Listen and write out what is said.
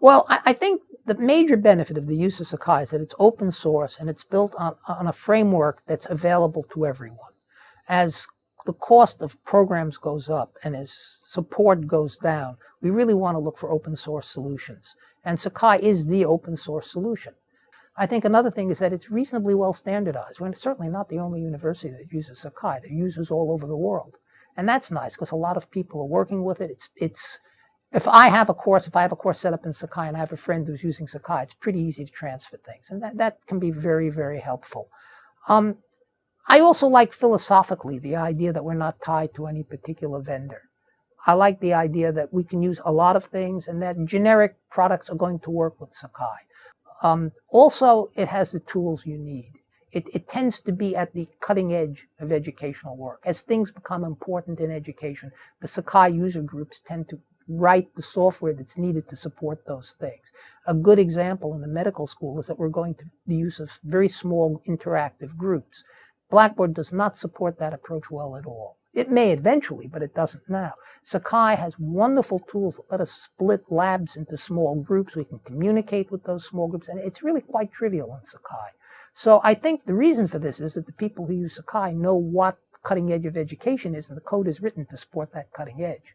Well, I, I, think the major benefit of the use of Sakai is that it's open source and it's built on, on a framework that's available to everyone. As the cost of programs goes up and as support goes down, we really want to look for open source solutions. And Sakai is the open source solution. I think another thing is that it's reasonably well standardized. We're certainly not the only university that uses Sakai. There are users all over the world. And that's nice because a lot of people are working with it. It's, it's, if I have a course, if I have a course set up in Sakai and I have a friend who's using Sakai, it's pretty easy to transfer things. And that, that can be very, very helpful. Um, I also like philosophically the idea that we're not tied to any particular vendor. I like the idea that we can use a lot of things and that generic products are going to work with Sakai. Um, also, it has the tools you need. It, it, tends to be at the cutting edge of educational work. As things become important in education, the Sakai user groups tend to write the software that's needed to support those things. A good example in the medical school is that we're going to the use of very small interactive groups. Blackboard does not support that approach well at all. It may eventually, but it doesn't now. Sakai has wonderful tools that let us split labs into small groups. We can communicate with those small groups, and it's really quite trivial in Sakai. So I think the reason for this is that the people who use Sakai know what cutting edge of education is, and the code is written to support that cutting edge.